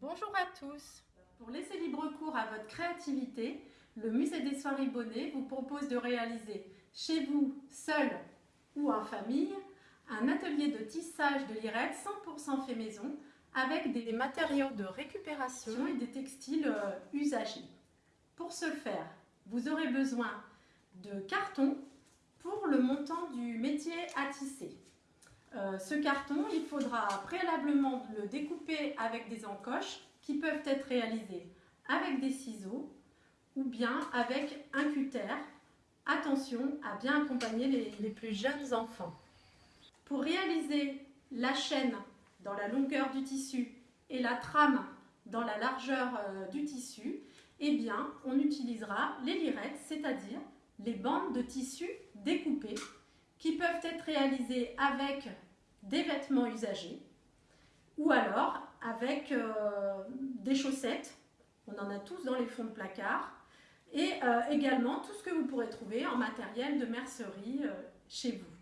Bonjour à tous Pour laisser libre cours à votre créativité, le Musée des Soirées Bonnet vous propose de réaliser chez vous, seul ou en famille, un atelier de tissage de lirette 100% fait maison avec des matériaux de récupération et des textiles euh, usagés. Pour ce faire, vous aurez besoin de carton pour le montant du métier à tisser. Euh, ce carton, il faudra préalablement le découper avec des encoches qui peuvent être réalisées avec des ciseaux ou bien avec un cutter. Attention à bien accompagner les, plus jeunes enfants. Pour réaliser la chaîne dans la longueur du tissu et la trame dans la largeur euh, du tissu, eh bien, on utilisera les lirettes, c'est-à-dire les bandes de tissu découpées qui peuvent être réalisées avec des vêtements usagés ou alors avec euh, des chaussettes. On en a tous dans les fonds de placard. Et euh, également tout ce que vous pourrez trouver en matériel de mercerie euh, chez vous.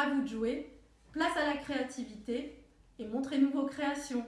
À vous de jouer, place à la créativité et montrez-nous vos créations.